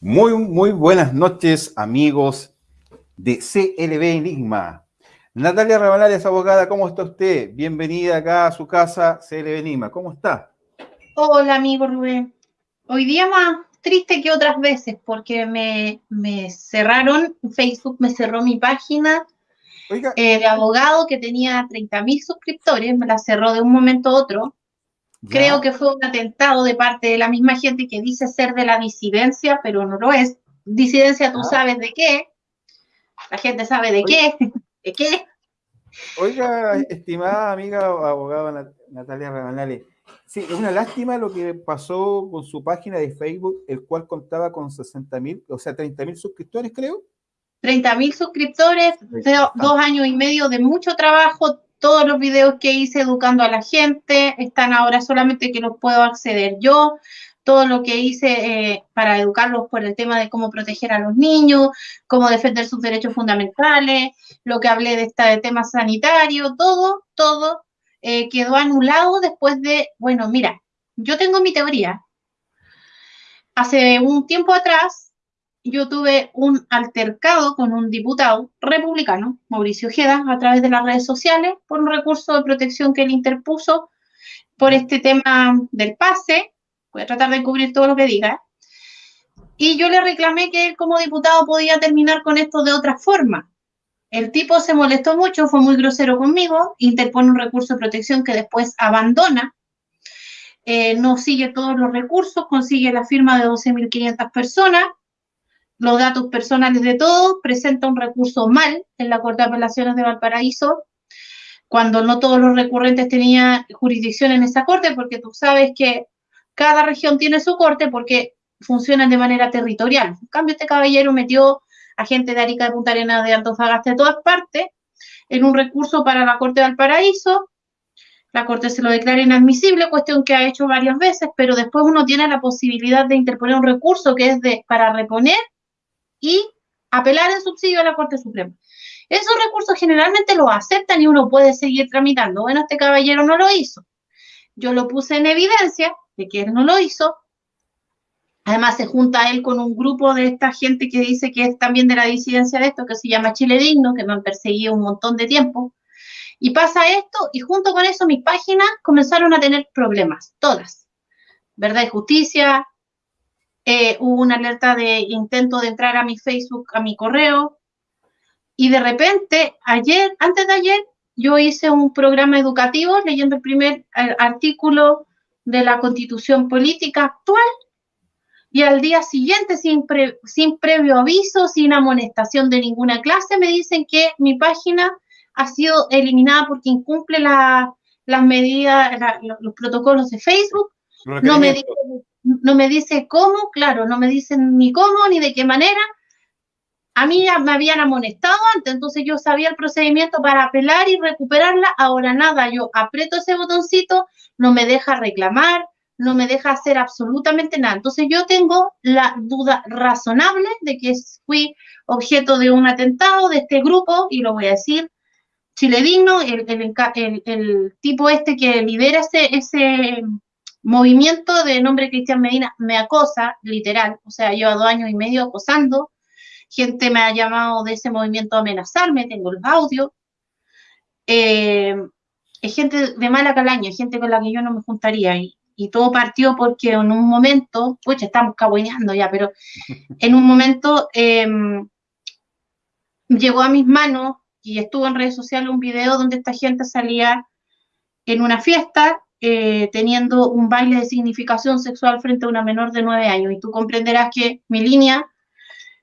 Muy, muy buenas noches, amigos de CLB Enigma. Natalia Rabanales, abogada, ¿cómo está usted? Bienvenida acá a su casa, CLB Enigma. ¿Cómo está? Hola, amigo Rubén. Hoy día más triste que otras veces porque me, cerraron, Facebook me cerró mi página eh, de abogado que tenía 30 mil suscriptores, me la cerró de un momento a otro. Creo que fue un atentado de parte de la misma gente que dice ser de la disidencia, pero no lo es. Disidencia, tú sabes de qué. La gente sabe de qué. ¿De qué? Oiga, estimada amiga abogada Natalia Rabanales, sí, es una lástima lo que pasó con su página de Facebook, el cual contaba con 60 mil, o sea, 30 mil suscriptores, creo. 30 mil suscriptores, dos años y medio de mucho trabajo, todos los videos que hice educando a la gente están ahora solamente que los puedo acceder yo. Todo lo que hice eh, para educarlos por el tema de cómo proteger a los niños, cómo defender sus derechos fundamentales, lo que hablé de esta de temas sanitarios, todo, todo eh, quedó anulado después de, bueno, mira, yo tengo mi teoría. Hace un tiempo atrás yo tuve un altercado con un diputado republicano, Mauricio Ojeda, a través de las redes sociales, por un recurso de protección que él interpuso por este tema del pase. Voy a tratar de cubrir todo lo que diga. Y yo le reclamé que él como diputado podía terminar con esto de otra forma. El tipo se molestó mucho, fue muy grosero conmigo, interpone un recurso de protección que después abandona, eh, no sigue todos los recursos, consigue la firma de 12.500 personas, los datos personales de todos, presenta un recurso mal en la Corte de Apelaciones de Valparaíso, cuando no todos los recurrentes tenían jurisdicción en esa corte, porque tú sabes que cada región tiene su corte porque funcionan de manera territorial. En cambio, este caballero metió a gente de Arica, de Punta Arenas, de Antofagasta, de todas partes, en un recurso para la Corte de Valparaíso. La Corte se lo declara inadmisible, cuestión que ha hecho varias veces, pero después uno tiene la posibilidad de interponer un recurso que es de para reponer y apelar en subsidio a la Corte Suprema. Esos recursos generalmente los aceptan y uno puede seguir tramitando. Bueno, este caballero no lo hizo. Yo lo puse en evidencia de que él no lo hizo. Además, se junta él con un grupo de esta gente que dice que es también de la disidencia de esto, que se llama Chile Digno, que me han perseguido un montón de tiempo. Y pasa esto, y junto con eso mis páginas comenzaron a tener problemas, todas. Verdad y Justicia, eh, hubo una alerta de intento de entrar a mi Facebook, a mi correo, y de repente, ayer, antes de ayer, yo hice un programa educativo leyendo el primer artículo de la constitución política actual, y al día siguiente, sin, sin previo aviso, sin amonestación de ninguna clase, me dicen que mi página ha sido eliminada porque incumple las medidas, los protocolos de Facebook. No me dicen no me dice cómo, claro, no me dicen ni cómo ni de qué manera. A mí ya me habían amonestado antes, entonces yo sabía el procedimiento para apelar y recuperarla. Ahora nada, yo aprieto ese botoncito, no me deja reclamar, no me deja hacer absolutamente nada. Entonces yo tengo la duda razonable de que fui objeto de un atentado de este grupo, y lo voy a decir, Chile Digno, el, el, tipo este que lidera ese movimiento de nombre Cristian Medina me acosa, literal, o sea, lleva dos años y medio acosando, gente me ha llamado de ese movimiento a amenazarme, tengo el audio, eh, es gente de mala calaña, gente con la que yo no me juntaría, y, todo partió porque en un momento, pues estamos cabueneando ya, pero en un momento em, llegó a mis manos y estuvo en redes sociales un video donde esta gente salía en una fiesta eh, teniendo un baile de significación sexual frente a una menor de nueve años. Y tú comprenderás que mi línea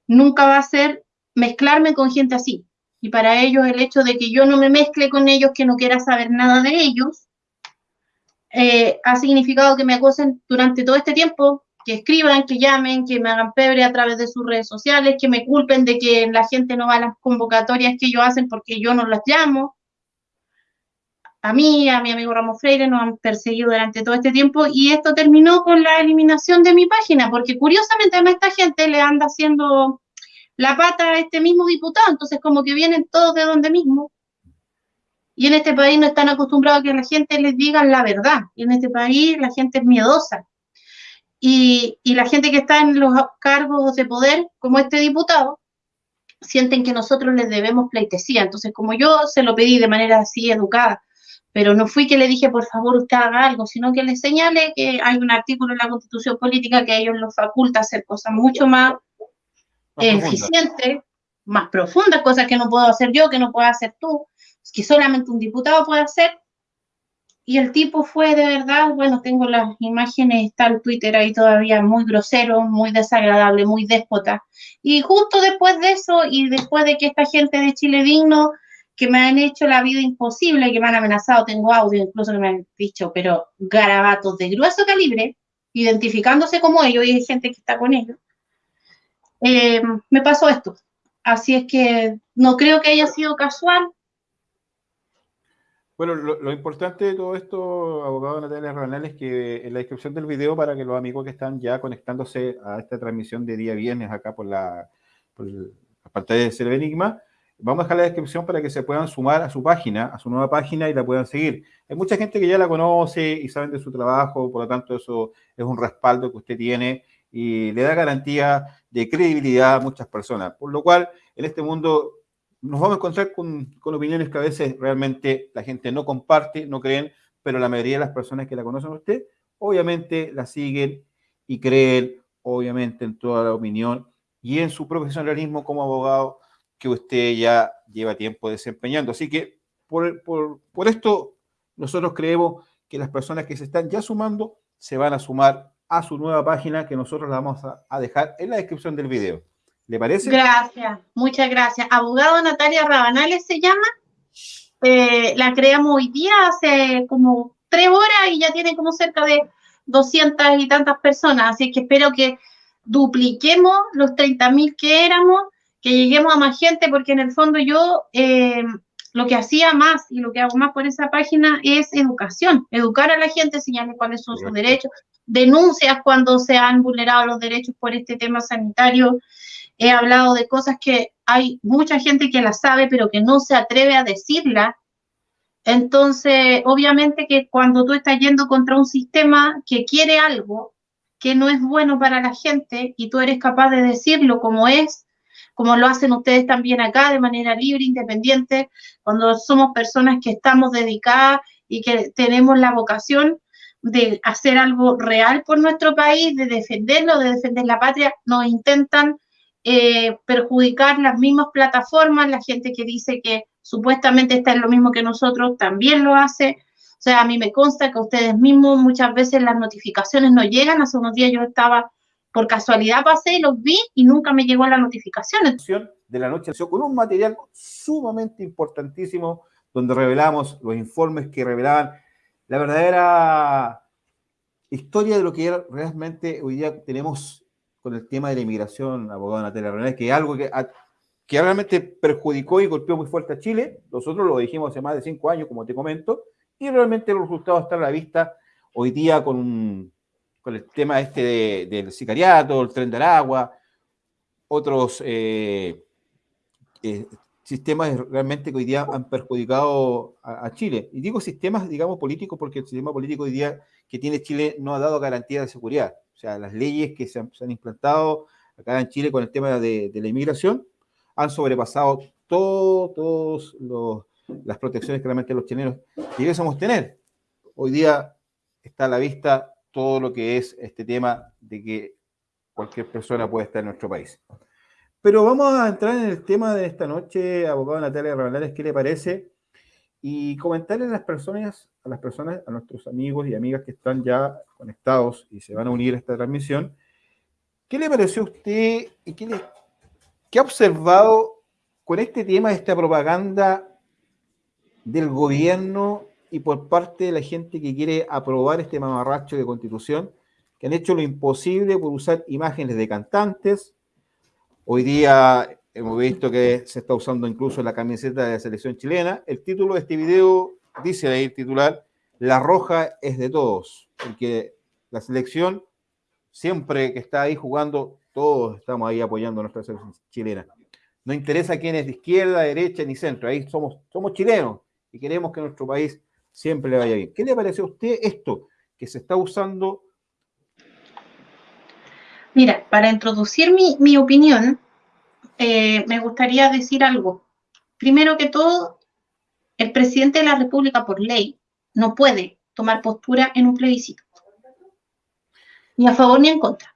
nunca va a ser mezclarme con gente así. Y para ellos el hecho de que yo no me mezcle con ellos, que no quiera saber nada de ellos, eh, ha significado que me acosen durante todo este tiempo, que escriban, que llamen, que me hagan pebre a través de sus redes sociales, que me culpen de que la gente no va a las convocatorias que ellos hacen porque yo no las llamo a mí, a mi amigo Ramos Freire, nos han perseguido durante todo este tiempo y esto terminó con la eliminación de mi página, porque curiosamente a esta gente le anda haciendo la pata a este mismo diputado, entonces como que vienen todos de donde mismo. Y en este país no están acostumbrados a que la gente les diga la verdad, y en este país la gente es miedosa. y, y la gente que está en los cargos de poder, como este diputado, sienten que nosotros les debemos pleitesía. Entonces, como yo se lo pedí de manera así educada, pero no fui que le dije, por favor, usted haga algo, sino que le señale que hay un artículo en la Constitución Política que a ellos los faculta hacer cosas mucho más, eficientes, más profundas, cosas que no puedo hacer yo, que no puedo hacer tú, que solamente un diputado puede hacer. Y el tipo fue de verdad, bueno, tengo las imágenes, está el Twitter ahí todavía muy grosero, muy desagradable, muy déspota. Y justo después de eso y después de que esta gente de Chile Digno, que me han hecho la vida imposible, que me han amenazado, tengo audio incluso que me han dicho, pero garabatos de grueso calibre, identificándose como ellos y hay gente que está con ellos, eh, me pasó esto. Así es que no creo que haya sido casual, bueno, lo, importante de todo esto, abogado Natalia Ranal, es que en la descripción del video, para que los amigos que están ya conectándose a esta transmisión de día viernes acá por la, por de Cerve Enigma, vamos a dejar la descripción para que se puedan sumar a su página, a su nueva página y la puedan seguir. Hay mucha gente que ya la conoce y saben de su trabajo, por lo tanto eso es un respaldo que usted tiene y le da garantía de credibilidad a muchas personas. Por lo cual, en este mundo nos vamos a encontrar con, opiniones que a veces realmente la gente no comparte, no creen, pero la mayoría de las personas que la conocen a usted, obviamente la siguen y creen, obviamente, en toda la opinión y en su profesionalismo como abogado que usted ya lleva tiempo desempeñando. Así que por, por esto nosotros creemos que las personas que se están ya sumando se van a sumar a su nueva página que nosotros la vamos a dejar en la descripción del video. ¿Le parece? Gracias, muchas gracias. Abogado Natalia Rabanales se llama. Eh, la creamos hoy día hace como tres horas y ya tiene como cerca de 200 y tantas personas. Así que espero que dupliquemos los 30 mil que éramos, que lleguemos a más gente, porque en el fondo yo eh, lo que hacía más y lo que hago más por esa página es educación, educar a la gente, enseñarles cuáles son sus derechos, denuncias cuando se han vulnerado los derechos por este tema sanitario he hablado de cosas que hay mucha gente que las sabe, pero que no se atreve a decirla. Entonces, obviamente que cuando tú estás yendo contra un sistema que quiere algo que no es bueno para la gente y tú eres capaz de decirlo como es, como lo hacen ustedes también acá de manera libre, independiente, cuando somos personas que estamos dedicadas y que tenemos la vocación de hacer algo real por nuestro país, de defenderlo, de defender la patria, nos intentan eh, perjudicar las mismas plataformas, la gente que dice que supuestamente está en lo mismo que nosotros también lo hace. O sea, a mí me consta que ustedes mismos muchas veces las notificaciones no llegan. Hace unos días yo estaba, por casualidad pasé y los vi y nunca me llegó la notificación. De la noche con un material sumamente importantísimo donde revelamos los informes que revelaban la verdadera historia de lo que realmente hoy día tenemos con el tema de la inmigración, abogado Natalia René, que es algo que, que realmente perjudicó y golpeó muy fuerte a Chile. Nosotros lo dijimos hace más de cinco años, como te comento, y realmente los resultados están a la vista hoy día con, con el tema este del sicariato, el tren del agua, otros eh, eh, sistemas realmente que hoy día han perjudicado a, Chile. Y digo sistemas, digamos, políticos, porque el sistema político hoy día que tiene Chile no ha dado garantía de seguridad. O sea, las leyes que se han, implantado acá en Chile con el tema de, la inmigración han sobrepasado todas las protecciones que realmente los chilenos debiésemos tener. Hoy día está a la vista todo lo que es este tema de que cualquier persona puede estar en nuestro país. Pero vamos a entrar en el tema de esta noche, abogado Natalia Rabalares, ¿qué le parece? Y comentarle a las personas, a las personas, a nuestros amigos y amigas que están ya conectados y se van a unir a esta transmisión, ¿qué le pareció a usted y qué, ha observado con este tema esta propaganda del gobierno y por parte de la gente que quiere aprobar este mamarracho de constitución, que han hecho lo imposible por usar imágenes de cantantes, Hoy día hemos visto que se está usando incluso la camiseta de la selección chilena. El título de este video dice ahí el titular, La roja es de todos, porque la selección siempre que está ahí jugando, todos estamos ahí apoyando a nuestra selección chilena. No interesa quién es de izquierda, derecha ni centro, ahí somos, somos chilenos y queremos que nuestro país siempre le vaya bien. ¿Qué le parece a usted esto que se está usando Mira, para introducir mi, opinión, eh, me gustaría decir algo. Primero que todo, el presidente de la República, por ley, no puede tomar postura en un plebiscito, ni a favor ni en contra.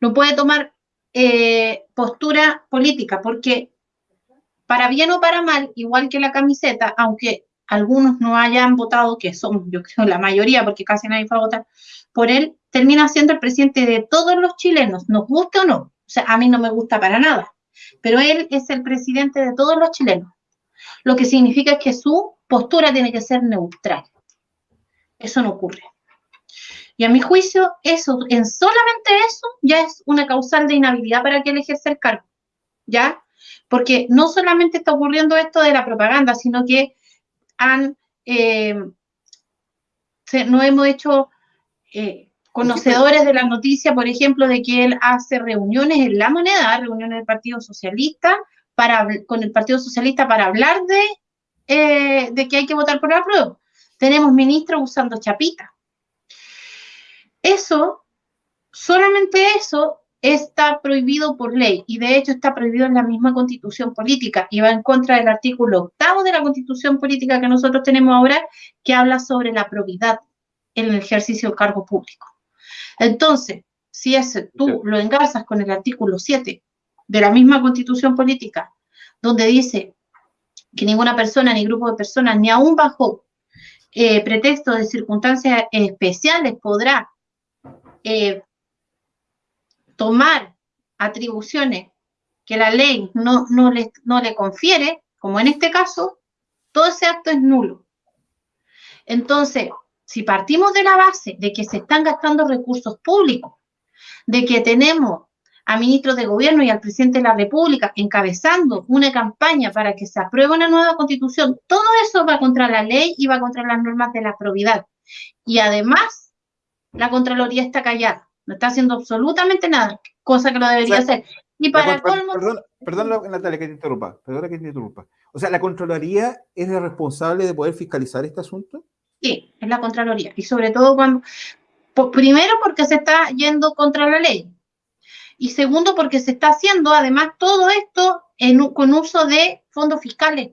No puede tomar eh, postura política, porque para bien o para mal, igual que la camiseta, aunque algunos no hayan votado, que son, yo creo, la mayoría, porque casi nadie fue a votar, por él, termina siendo el presidente de todos los chilenos, nos guste o no. O sea, a mí no me gusta para nada, pero él es el presidente de todos los chilenos, lo que significa que su postura tiene que ser neutral. Eso no ocurre. Y a mi juicio, eso, en solamente eso, ya es una causal de inhabilidad para que él ejerza el cargo. ¿Ya? Porque no solamente está ocurriendo esto de la propaganda, sino que eh, no hemos hecho eh, conocedores de la noticia, por ejemplo, de que él hace reuniones en la moneda, reuniones del Partido Socialista, para, con el Partido Socialista para hablar de, eh, de que hay que votar por la prueba. Tenemos ministros usando chapita. Eso, solamente eso, está prohibido por ley y de hecho está prohibido en la misma constitución política y va en contra del artículo octavo de la constitución política que nosotros tenemos ahora que habla sobre la probidad en el ejercicio del cargo público. Entonces, si ese, tú lo engarzas con el artículo 7 de la misma constitución política, donde dice que ninguna persona, ni grupo de personas, ni aún bajo eh, pretexto de circunstancias especiales podrá eh, tomar atribuciones que la ley no, no, le, no le confiere, como en este caso, todo ese acto es nulo. Entonces, si partimos de la base de que se están gastando recursos públicos, de que tenemos a ministros de gobierno y al presidente de la República encabezando una campaña para que se apruebe una nueva constitución, todo eso va contra la ley y va contra las normas de la probidad. Y además, la Contraloría está callada, no está haciendo absolutamente nada, cosa que lo debería hacer. Y para colmo... Perdón, perdón, Natalia, que te interrumpa, perdona que te interrumpa. O sea, ¿la Contraloría es la responsable de poder fiscalizar este asunto? Sí, es la Contraloría. Y sobre todo cuando, primero porque se está yendo contra la ley. Y segundo porque se está haciendo además todo esto en, con uso de fondos fiscales.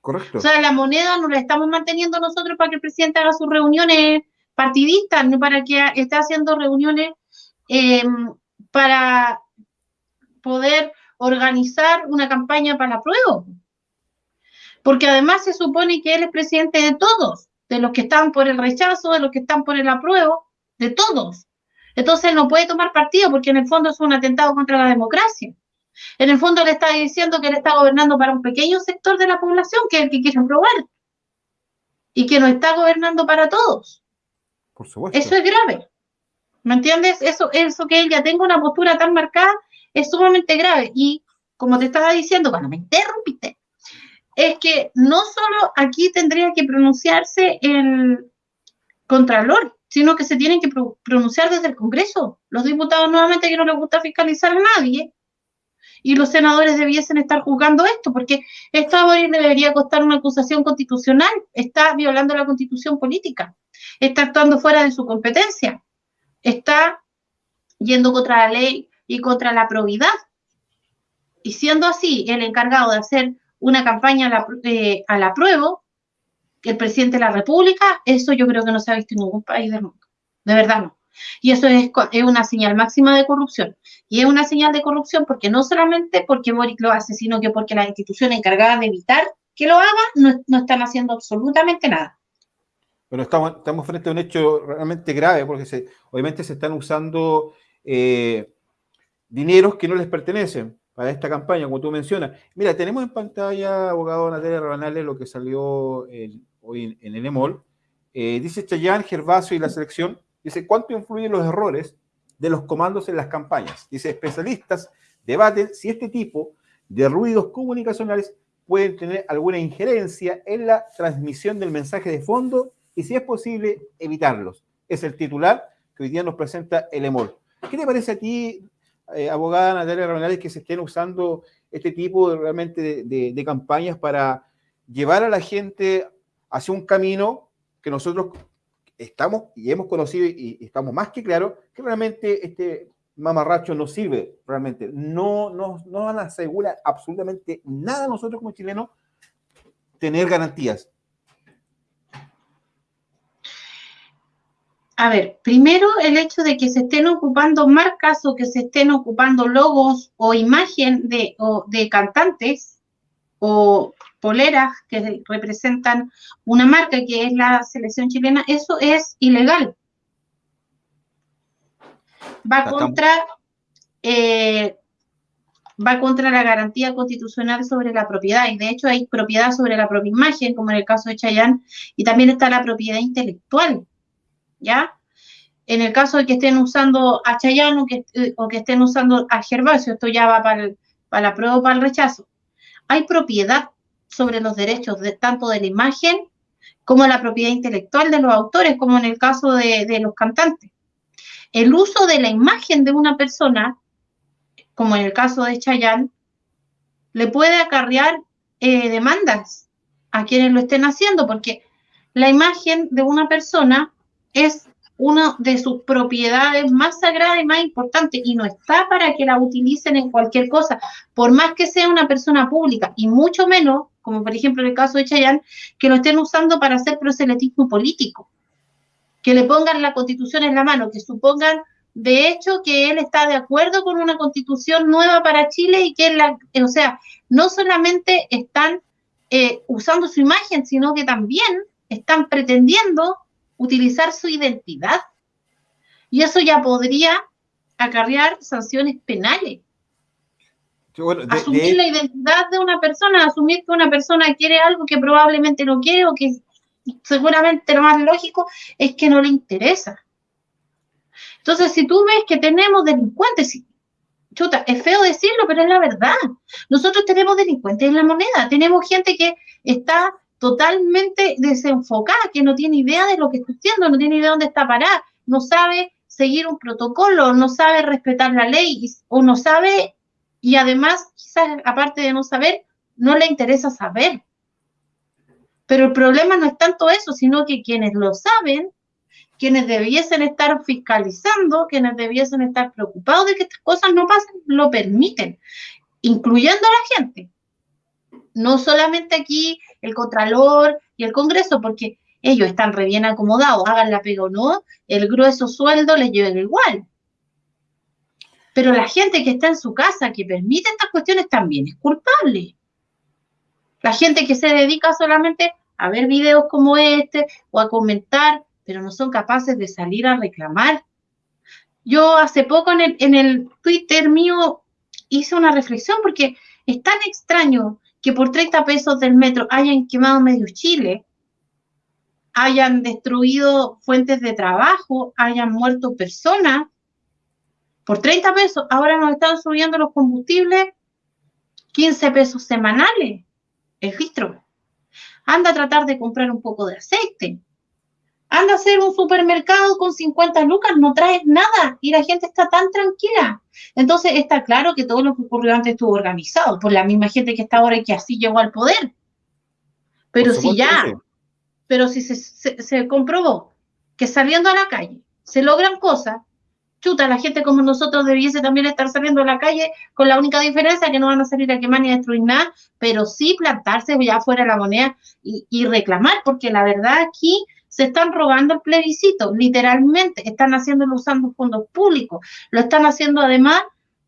Correcto. O sea, la moneda no la estamos manteniendo nosotros para que el presidente haga sus reuniones partidistas, para que esté haciendo reuniones em, para poder organizar una campaña para prueba porque además se supone que él es presidente de todos, de los que están por el rechazo, de los que están por el apruebo, de todos. Entonces él no puede tomar partido porque en el fondo es un atentado contra la democracia. En el fondo le está diciendo que él está gobernando para un pequeño sector de la población, que es el que quiere aprobar, y que no está gobernando para todos. Eso es grave. ¿Me entiendes? Eso, eso que él ya tenga una postura tan marcada es sumamente grave. Y como te estaba diciendo, cuando me interrumpiste, es que no solo aquí tendría que pronunciarse el Contralor, sino que se tienen que pronunciar desde el Congreso. Los diputados nuevamente que no les gusta fiscalizar a nadie y los senadores debiesen estar juzgando esto, porque esto debería costar una acusación constitucional, está violando la constitución política, está actuando fuera de su competencia, está yendo contra la ley y contra la probidad. Y siendo así, el encargado de hacer una campaña a la, eh, a la prueba, el presidente de la República, eso yo creo que no se ha visto en ningún país del mundo. De verdad no. Y eso es, es, una señal máxima de corrupción. Y es una señal de corrupción porque no solamente porque Boric lo hace, sino que porque las instituciones encargadas de evitar que lo haga no, no están haciendo absolutamente nada. Pero estamos, estamos frente a un hecho realmente grave porque se, obviamente se están usando eh, dineros que no les pertenecen para esta campaña, como tú mencionas. Mira, tenemos en pantalla, abogado Natalia Rabanales, lo que salió hoy en, el EMOL. Eh, dice Chayán, Gervasio y la selección, dice, ¿cuánto influyen los errores de los comandos en las campañas? Dice, especialistas debaten si este tipo de ruidos comunicacionales pueden tener alguna injerencia en la transmisión del mensaje de fondo y si es posible evitarlos. Es el titular que hoy día nos presenta el EMOL. ¿Qué te parece a ti, eh, abogada Natalia Rabanales, que se estén usando este tipo de, realmente de, campañas para llevar a la gente hacia un camino que nosotros estamos y hemos conocido y, estamos más que claros que realmente este mamarracho no sirve, realmente. No nos no, asegura absolutamente nada nosotros como chilenos tener garantías. A ver, primero el hecho de que se estén ocupando marcas o que se estén ocupando logos o imagen de, de cantantes o poleras que representan una marca que es la selección chilena, eso es ilegal. Va contra, eh, va contra la garantía constitucional sobre la propiedad, y de hecho hay propiedad sobre la propia imagen, como en el caso de Chayán, y también está la propiedad intelectual, ¿ya? En el caso de que estén usando a Chayán o que, o que estén usando a Gervasio, esto ya va para, para la prueba o para el rechazo, hay propiedad sobre los derechos de, tanto de la imagen como la propiedad intelectual de los autores, como en el caso de, los cantantes. El uso de la imagen de una persona, como en el caso de Chayanne, le puede acarrear eh, demandas a quienes lo estén haciendo, porque la imagen de una persona es una de sus propiedades más sagradas y más importantes y no está para que la utilicen en cualquier cosa, por más que sea una persona pública y mucho menos, como por ejemplo en el caso de Chayanne, que lo estén usando para hacer proselitismo político, que le pongan la constitución en la mano, que supongan de hecho que él está de acuerdo con una constitución nueva para Chile y que la, o sea, no solamente están eh, usando su imagen, sino que también están pretendiendo utilizar su identidad. Y eso ya podría acarrear sanciones penales. Asumir la identidad de una persona, asumir que una persona quiere algo que probablemente no quiere o que seguramente lo más lógico es que no le interesa. Entonces, si tú ves que tenemos delincuentes, chuta, es feo decirlo, pero es la verdad. Nosotros tenemos delincuentes en la moneda, tenemos gente que está totalmente desenfocada, que no tiene idea de lo que está haciendo, no tiene idea de dónde está parada, no sabe seguir un protocolo, no sabe respetar la ley o no sabe, y además, quizás aparte de no saber, no le interesa saber. Pero el problema no es tanto eso, sino que quienes lo saben, quienes debiesen estar fiscalizando, quienes debiesen estar preocupados de que estas cosas no pasen, lo permiten, incluyendo a la gente no solamente aquí el Contralor y el Congreso, porque ellos están re bien acomodados, hagan la pega o no, el grueso sueldo les lleva igual. Pero la gente que está en su casa, que permite estas cuestiones, también es culpable. La gente que se dedica solamente a ver videos como este o a comentar, pero no son capaces de salir a reclamar. Yo hace poco en el, Twitter mío hice una reflexión porque es tan extraño que por 30 pesos del metro hayan quemado medio Chile, hayan destruido fuentes de trabajo, hayan muerto personas, por 30 pesos, ahora nos están subiendo los combustibles 15 pesos semanales, el filtro. Anda a tratar de comprar un poco de aceite, anda a hacer un supermercado con 50 lucas, no traes nada y la gente está tan tranquila. Entonces está claro que todo lo que ocurrió antes estuvo organizado por la misma gente que está ahora y que así llegó al poder. Pero si ya, pero si se, se, comprobó que saliendo a la calle se logran cosas, chuta, la gente como nosotros debiese también estar saliendo a la calle con la única diferencia que no van a salir a quemar ni a destruir nada, pero sí plantarse ya fuera la moneda y, y reclamar, porque la verdad aquí se están robando el plebiscito, literalmente, están haciéndolo usando fondos públicos, lo están haciendo además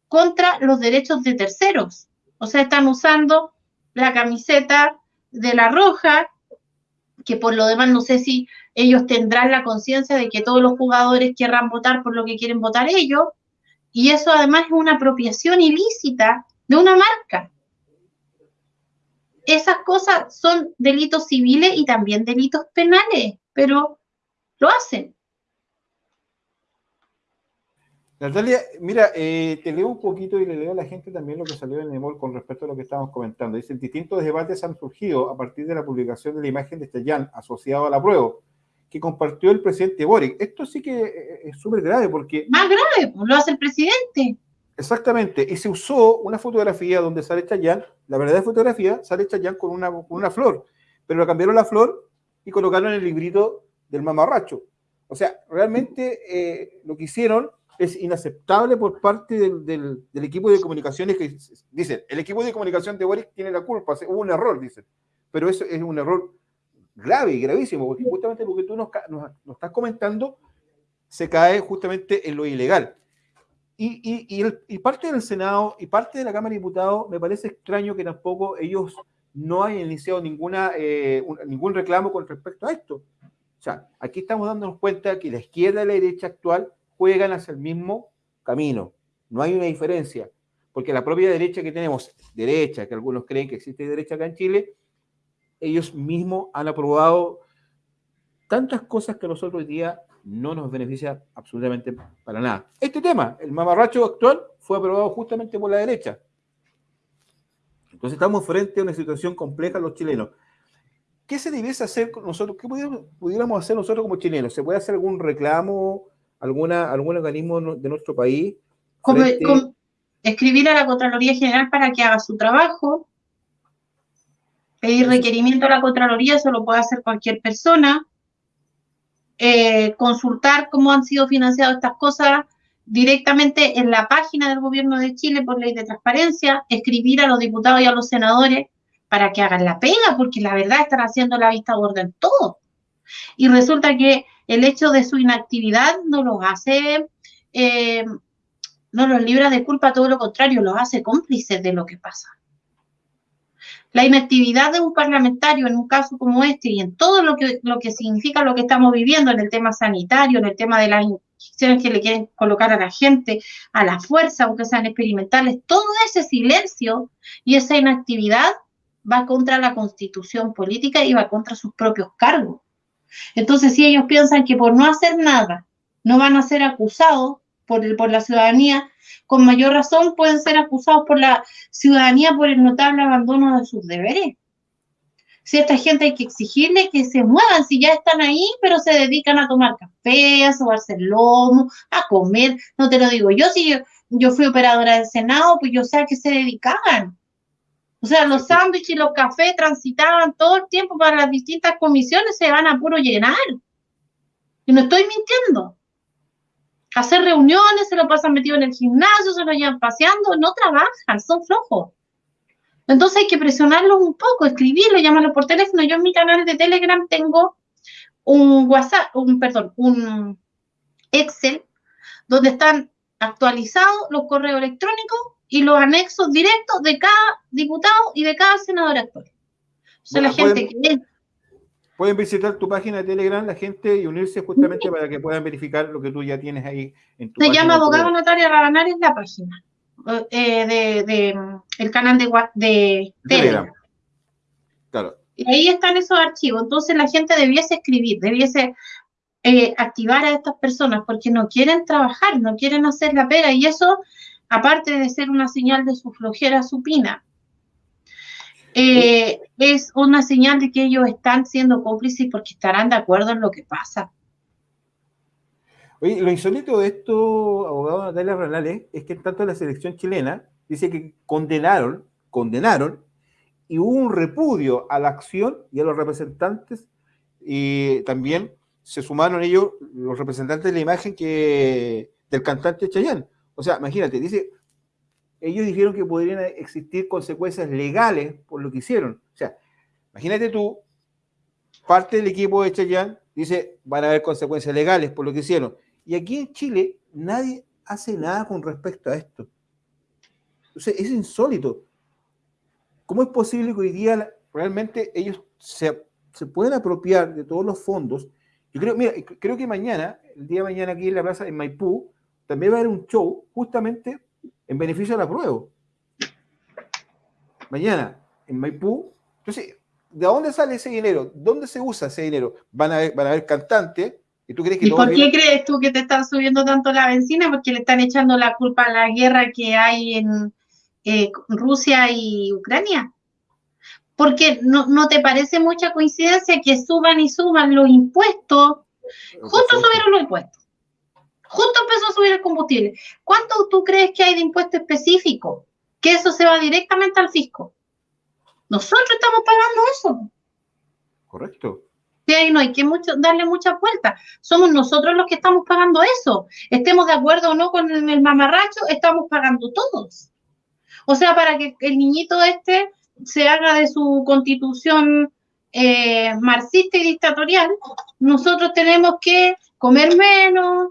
contra los derechos de terceros, o sea, están usando la camiseta de la roja, que por lo demás no sé si ellos tendrán la conciencia de que todos los jugadores querrán votar por lo que quieren votar ellos, y eso además es una apropiación ilícita de una marca. Esas cosas son delitos civiles y también delitos penales pero lo hacen. Natalia, mira, eh, te leo un poquito y le leo a la gente también lo que salió en el con respecto a lo que estábamos comentando. Dice, distintos debates han surgido a partir de la publicación de la imagen de Stellán asociado a la prueba que compartió el presidente Boric. Esto sí que eh, es súper grave porque... Más grave, pues, lo hace el presidente. Exactamente, y se usó una fotografía donde sale Chayán, la verdadera fotografía, sale Chayán con una, con una flor, pero lo cambiaron la flor y colocarlo en el librito del mamarracho. O sea, realmente eh, lo que hicieron es inaceptable por parte del, equipo de comunicaciones que dicen, el equipo de comunicación de Boric tiene la culpa, hubo un error, dicen. Pero eso es un error grave y gravísimo, porque justamente lo que tú nos, estás comentando se cae justamente en lo ilegal. Y, y, parte del Senado y parte de la Cámara de Diputados me parece extraño que tampoco ellos no hayan iniciado ninguna, eh, ningún reclamo con respecto a esto. O sea, aquí estamos dándonos cuenta que la izquierda y la derecha actual juegan hacia el mismo camino. No hay una diferencia, porque la propia derecha que tenemos, derecha, que algunos creen que existe derecha acá en Chile, ellos mismos han aprobado tantas cosas que a nosotros hoy día no nos beneficia absolutamente para nada. Este tema, el mamarracho actual, fue aprobado justamente por la derecha. Entonces estamos frente a una situación compleja los chilenos. ¿Qué se debiese hacer nosotros? ¿Qué pudiéramos hacer nosotros como chilenos? ¿Se puede hacer algún reclamo, alguna, algún organismo de nuestro país? escribir a la Contraloría General para que haga su trabajo, pedir requerimiento a la Contraloría, eso lo puede hacer cualquier persona, eh, consultar cómo han sido financiadas estas cosas directamente en la página del gobierno de Chile por ley de transparencia, escribir a los diputados y a los senadores para que hagan la pega, porque la verdad están haciendo la vista gorda en todo. Y resulta que el hecho de su inactividad no los hace, eh, no los libra de culpa, todo lo contrario, los hace cómplices de lo que pasa. La inactividad de un parlamentario en un caso como este y en todo lo que, lo que significa lo que estamos viviendo en el tema sanitario, en el tema de las inyecciones que le quieren colocar a la gente, a la fuerza, aunque sean experimentales, todo ese silencio y esa inactividad va contra la constitución política y va contra sus propios cargos. Entonces, si ellos piensan que por no hacer nada no van a ser acusados por, el, por la ciudadanía, con mayor razón pueden ser acusados por la ciudadanía por el notable abandono de sus deberes. Si a esta gente hay que exigirle que se muevan, si ya están ahí, pero se dedican a tomar café, a sobarse el lomo, a comer, no te lo digo yo, si yo, yo fui operadora del Senado, pues yo sé a qué se dedicaban. O sea, los sándwiches y los cafés transitaban todo el tiempo para las distintas comisiones, se van a puro llenar. Y no estoy mintiendo hacer reuniones, se lo pasan metido en el gimnasio, se lo llevan paseando, no trabajan, son flojos. Entonces hay que presionarlos un poco, escribirlo, llamarlo por teléfono. Yo en mi canal de Telegram tengo un WhatsApp, un, perdón, un Excel, donde están actualizados los correos electrónicos y los anexos directos de cada diputado y de cada senador actual. O sea, la gente que Pueden visitar tu página de Telegram la gente y unirse justamente para que puedan verificar lo que tú ya tienes ahí en tu Se llama Abogado Natalia Rabanal, es la página eh, de, el canal de, de Telegram. Claro. Y ahí están esos archivos. Entonces la gente debiese escribir, debiese eh, activar a estas personas porque no quieren trabajar, no quieren hacer la pega. Y eso, aparte de ser una señal de su flojera supina, eh, es una señal de que ellos están siendo cómplices porque estarán de acuerdo en lo que pasa. Oye, lo insólito de esto, abogado Natalia Renales, es que tanto la selección chilena dice que condenaron, condenaron, y hubo un repudio a la acción y a los representantes, y también se sumaron ellos, los representantes de la imagen que del cantante Chayanne. O sea, imagínate, dice, ellos dijeron que podrían existir consecuencias legales por lo que hicieron. O sea, imagínate tú, parte del equipo de Chayán dice, van a haber consecuencias legales por lo que hicieron. Y aquí en Chile nadie hace nada con respecto a esto. O es insólito. ¿Cómo es posible que hoy día realmente ellos se, se pueden apropiar de todos los fondos? Yo creo, mira, creo que mañana, el día de mañana aquí en la plaza de Maipú, también va a haber un show justamente en beneficio de la prueba. Mañana, en Maipú, entonces, ¿de dónde sale ese dinero? ¿Dónde se usa ese dinero? Van a haber, van a haber cantantes. ¿Y, tú crees que ¿Y por qué crees tú que te están subiendo tanto la benzina? Porque le están echando la culpa a la guerra que hay en eh, Rusia y Ucrania. Porque no, no te parece mucha coincidencia que suban y suban los impuestos. Justo subieron los impuestos justo empezó a subir el combustible. ¿Cuánto tú crees que hay de impuesto específico? Que eso se va directamente al fisco. Nosotros estamos pagando eso. Correcto. Sí, ahí no hay que mucho, darle mucha vuelta. Somos nosotros los que estamos pagando eso. Estemos de acuerdo o no con el mamarracho, estamos pagando todos. O sea, para que el niñito este se haga de su constitución eh, marxista y dictatorial, nosotros tenemos que comer menos,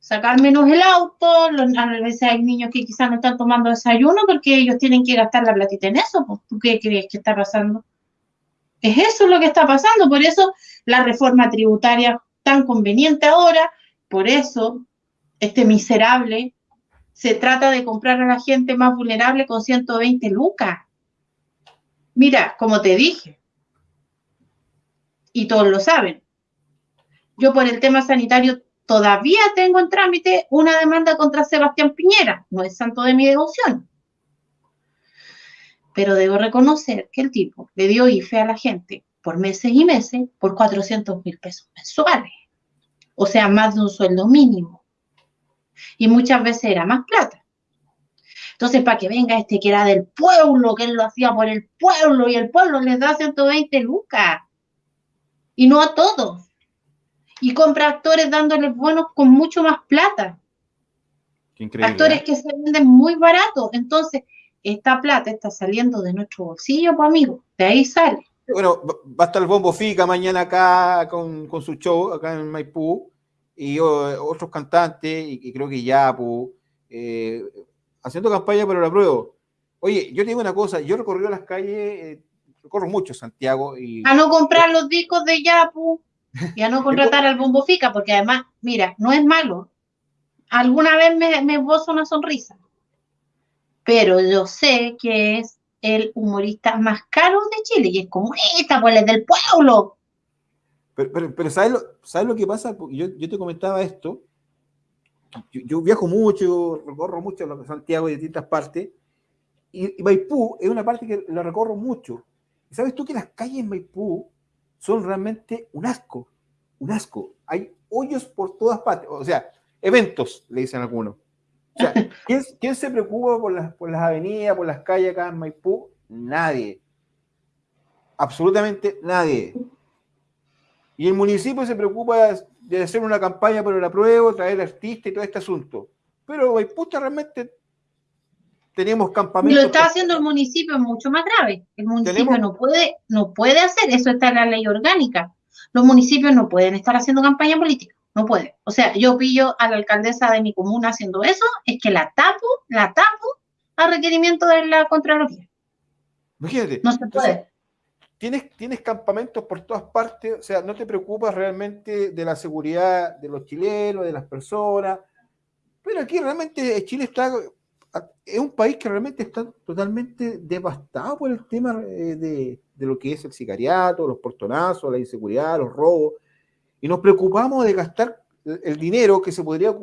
sacar menos el auto, a veces hay niños que quizás no están tomando desayuno porque ellos tienen que gastar la platita en eso, pues, ¿tú qué crees que está pasando? Es eso lo que está pasando, por eso la reforma tributaria tan conveniente ahora, por eso este miserable se trata de comprar a la gente más vulnerable con 120 lucas. Mira, como te dije, y todos lo saben, yo por el tema sanitario todavía tengo en trámite una demanda contra Sebastián Piñera, no es santo de mi devoción. Pero debo reconocer que el tipo le dio IFE a la gente por meses y meses por 400 mil pesos mensuales. O sea, más de un sueldo mínimo. Y muchas veces era más plata. Entonces, para que venga este que era del pueblo, que él lo hacía por el pueblo y el pueblo les da 120 lucas. Y no a todos. Y compra actores dándoles bonos con mucho más plata. Actores ¿eh? que se venden muy baratos. Entonces, esta plata está saliendo de nuestro bolsillo, pues amigo, de ahí sale. Bueno, va a estar el Bombo Fica mañana acá con, su show, acá en Maipú, y otros cantantes, y, creo que Yapu, eh, haciendo campaña para la prueba. Oye, yo te digo una cosa, yo recorrí las calles, eh, recorro mucho Santiago. Y, a no comprar los discos de Yapu y a no contratar al Bombo Fica, porque además, mira, no es malo. Alguna vez me, me una sonrisa pero yo sé que es el humorista más caro de Chile y es como esta, pues es del pueblo. Pero, pero, ¿sabes, lo, ¿sabes, lo, que pasa? Yo, yo te comentaba esto. Yo, viajo mucho, recorro mucho Santiago y distintas partes. Y, Maipú es una parte que la recorro mucho. ¿Y sabes tú que las calles en Maipú son realmente un asco? Un asco. Hay hoyos por todas partes. O sea, eventos, le dicen algunos. ¿quién, se preocupa por las, por las avenidas, por las calles acá en Maipú? Nadie. Absolutamente nadie. Y el municipio se preocupa de hacer una campaña por el apruebo, traer artista y todo este asunto. Pero Maipú realmente tenemos campamentos. Lo está haciendo el municipio es mucho más grave. El municipio no puede, no puede hacer, eso está en la ley orgánica. Los municipios no pueden estar haciendo campaña política. No puede. O sea, yo pillo a la alcaldesa de mi comuna haciendo eso, es que la tapo, la tapo a requerimiento de la Contraloría. Imagínate. No se puede. tienes, tienes campamentos por todas partes, o sea, no te preocupas realmente de la seguridad de los chilenos, de las personas, pero aquí realmente Chile está, es un país que realmente está totalmente devastado por el tema eh, de, de lo que es el sicariato, los portonazos, la inseguridad, los robos y nos preocupamos de gastar el dinero que se podría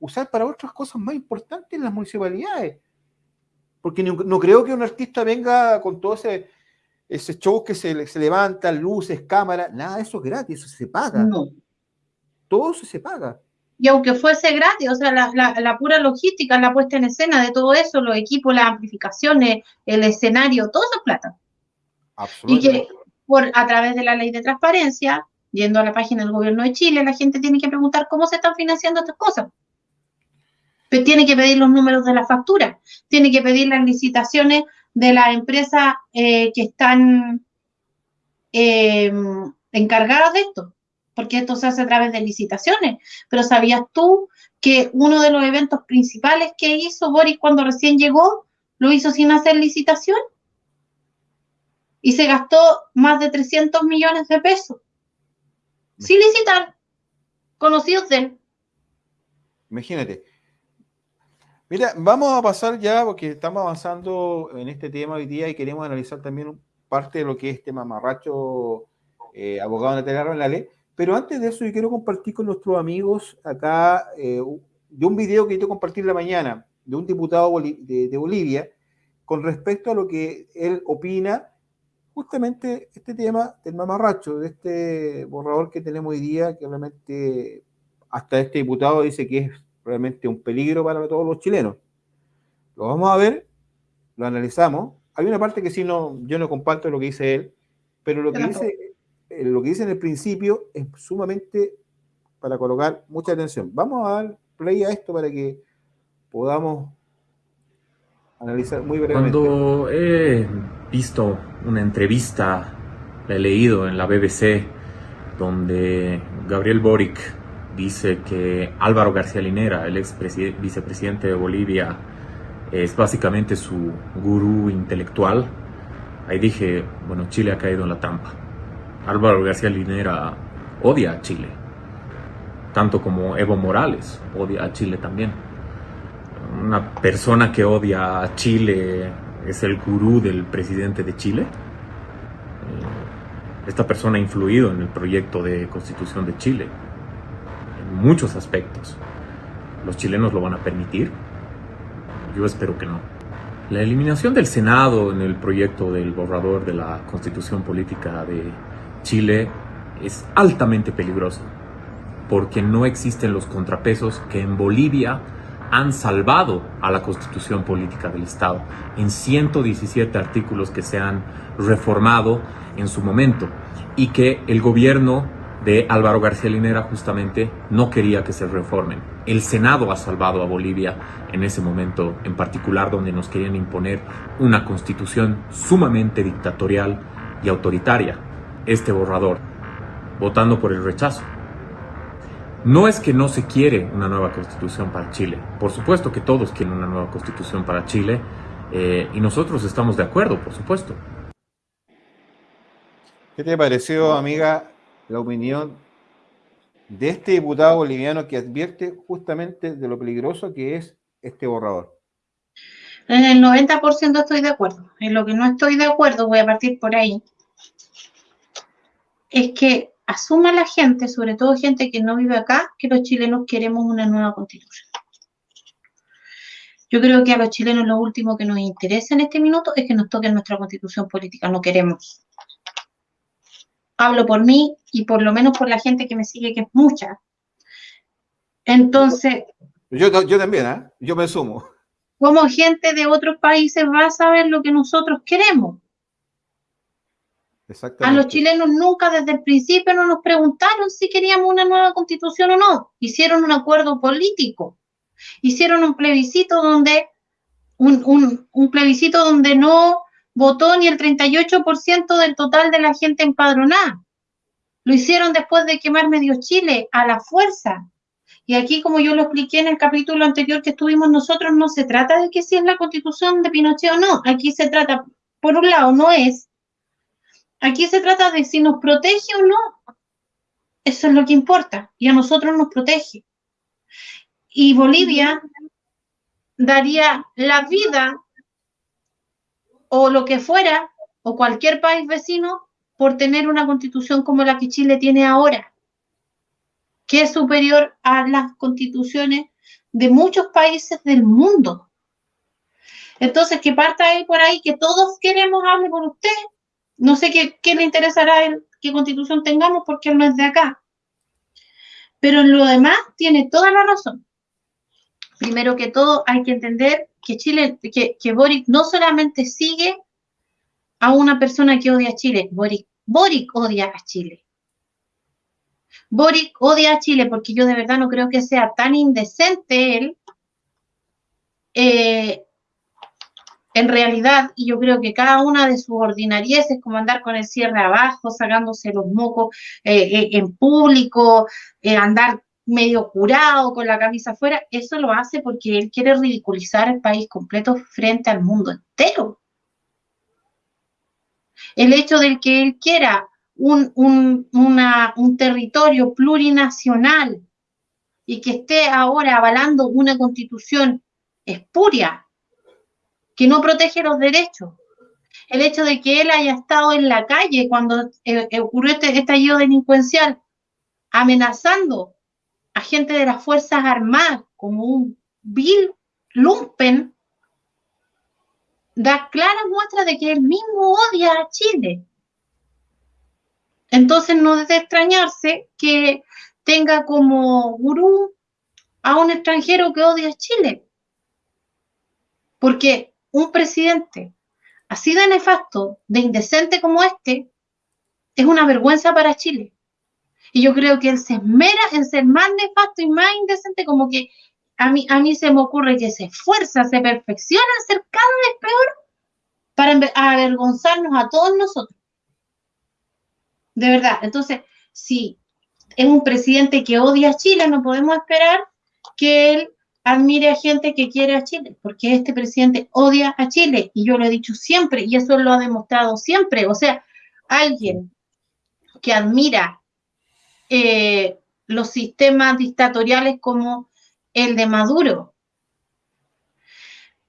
usar para otras cosas más importantes en las municipalidades. Porque no, creo que un artista venga con todo ese, ese show que se, se levantan, luces, cámaras, nada de eso es gratis, eso se paga. No. Todo eso se paga. Y aunque fuese gratis, o sea, la, la, pura logística, la puesta en escena de todo eso, los equipos, las amplificaciones, el escenario, todo eso es plata. Y que por, a través de la ley de transparencia, yendo a la página del gobierno de Chile, la gente tiene que preguntar cómo se están financiando estas cosas. Pero tiene que pedir los números de la factura, tiene que pedir las licitaciones de las empresas eh, que están em, encargadas de esto, porque esto se hace a través de licitaciones. Pero ¿sabías tú que uno de los eventos principales que hizo Boris cuando recién llegó, lo hizo sin hacer licitación? Y se gastó más de 300 millones de pesos sin licitar, conocidos de él. Imagínate. Mira, vamos a pasar ya, porque estamos avanzando en este tema hoy día y queremos analizar también parte de lo que es este mamarracho eh, abogado la ley. Pero antes de eso, yo quiero compartir con nuestros amigos acá eh, de un video que yo compartí la mañana de un diputado de Bolivia con respecto a lo que él opina justamente este tema del mamarracho, de este borrador que tenemos hoy día, que realmente hasta este diputado dice que es realmente un peligro para todos los chilenos. Lo vamos a ver, lo analizamos. Hay una parte que sí no, yo no comparto lo que dice él, pero lo que dice lo que dice en el principio es sumamente para colocar mucha atención. Vamos a dar play a esto para que podamos analizar muy brevemente. Cuando he visto una entrevista, la he leído en la BBC, donde Gabriel Boric dice que Álvaro García Linera, el ex vicepresidente de Bolivia, es básicamente su gurú intelectual. Ahí dije, bueno, Chile ha caído en la trampa. Álvaro García Linera odia a Chile, tanto como Evo Morales odia a Chile también. Una persona que odia a Chile es el gurú del presidente de Chile. Eh, esta persona ha influido en el proyecto de constitución de Chile en muchos aspectos. ¿Los chilenos lo van a permitir? Yo espero que no. La eliminación del Senado en el proyecto del borrador de la constitución política de Chile es altamente peligroso porque no existen los contrapesos que en Bolivia han salvado a la constitución política del Estado en 117 artículos que se han reformado en su momento y que el gobierno de Álvaro García Linera justamente no quería que se reformen. El Senado ha salvado a Bolivia en ese momento en particular donde nos querían imponer una constitución sumamente dictatorial y autoritaria este borrador, votando por el rechazo. No es que no se quiere una nueva constitución para Chile, por supuesto que todos quieren una nueva constitución para Chile eh, y nosotros estamos de acuerdo, por supuesto. ¿Qué te pareció, amiga, la opinión de este diputado boliviano que advierte justamente de lo peligroso que es este borrador? En el 90% estoy de acuerdo. En lo que no estoy de acuerdo, voy a partir por ahí, es que asuma la gente, sobre todo gente que no vive acá, que los chilenos queremos una nueva constitución. Yo creo que a los chilenos lo último que nos interesa en este minuto es que nos toquen nuestra constitución política, no queremos. Hablo por mí y por lo menos por la gente que me sigue, que es mucha. Entonces... Yo, yo también, ¿eh? yo me sumo. Como gente de otros países va a saber lo que nosotros queremos. A los chilenos nunca desde el principio no nos preguntaron si queríamos una nueva constitución o no. Hicieron un acuerdo político. Hicieron un plebiscito donde un, un plebiscito donde no votó ni el 38% del total de la gente empadronada. Lo hicieron después de quemar medio Chile a la fuerza. Y aquí, como yo lo expliqué en el capítulo anterior que estuvimos nosotros, no se trata de que si es la constitución de Pinochet o no. Aquí se trata, por un lado, no es Aquí se trata de si nos protege o no. Eso es lo que importa. Y a nosotros nos protege. Y Bolivia daría la vida o lo que fuera, o cualquier país vecino, por tener una constitución como la que Chile tiene ahora, que es superior a las constituciones de muchos países del mundo. Entonces, que parta ahí por ahí, que todos queremos hablar con usted, no sé qué, le interesará él, qué constitución tengamos porque él no es de acá. Pero en lo demás tiene toda la razón. Primero que todo, hay que entender que Chile, que, que Boric no solamente sigue a una persona que odia a Chile, Boric, Boric odia a Chile. Boric odia a Chile porque yo de verdad no creo que sea tan indecente él eh, en realidad, y yo creo que cada una de sus ordinarieces, como andar con el cierre abajo, sacándose los mocos eh, eh, en público, eh, andar medio curado con la camisa afuera, eso lo hace porque él quiere ridiculizar el país completo frente al mundo entero. El hecho de que él quiera un, un territorio plurinacional y que esté ahora avalando una constitución espuria, que no protege los derechos. El hecho de que él haya estado en la calle cuando eh, eh, ocurrió este estallido delincuencial, amenazando a gente de las Fuerzas Armadas como un vil lumpen, da claras muestras de que él mismo odia a Chile. Entonces no es de extrañarse que tenga como gurú a un extranjero que odia a Chile. Porque un presidente así de nefasto, de indecente como este, es una vergüenza para Chile. Y yo creo que él se esmera en ser más nefasto y más indecente, como que a mí, a mí se me ocurre que se esfuerza, se perfecciona en ser cada vez peor para avergonzarnos a todos nosotros. De verdad. Entonces, si es un presidente que odia a Chile, no podemos esperar que él admire a gente que quiere a Chile, porque este presidente odia a Chile, y yo lo he dicho siempre, y eso lo ha demostrado siempre. O sea, alguien que admira eh, los sistemas dictatoriales como el de Maduro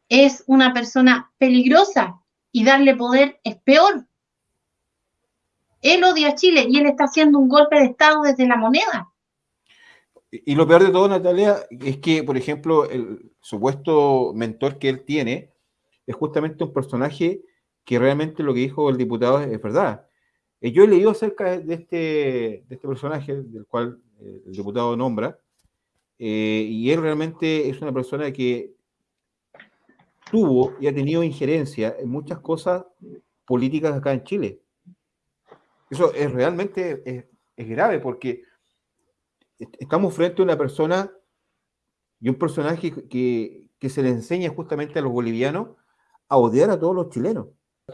es una persona peligrosa y darle poder es peor. Él odia a Chile y él está haciendo un golpe de Estado desde la moneda. Y lo peor de todo, Natalia, es que, por ejemplo, el supuesto mentor que él tiene es justamente un personaje que realmente lo que dijo el diputado es, verdad. Eh, yo he leído acerca de este, de este personaje, del cual eh, el diputado nombra, eh, y él realmente es una persona que tuvo y ha tenido injerencia en muchas cosas políticas acá en Chile. Eso es realmente es grave porque estamos frente a una persona y un personaje que, se le enseña justamente a los bolivianos a odiar a todos los chilenos.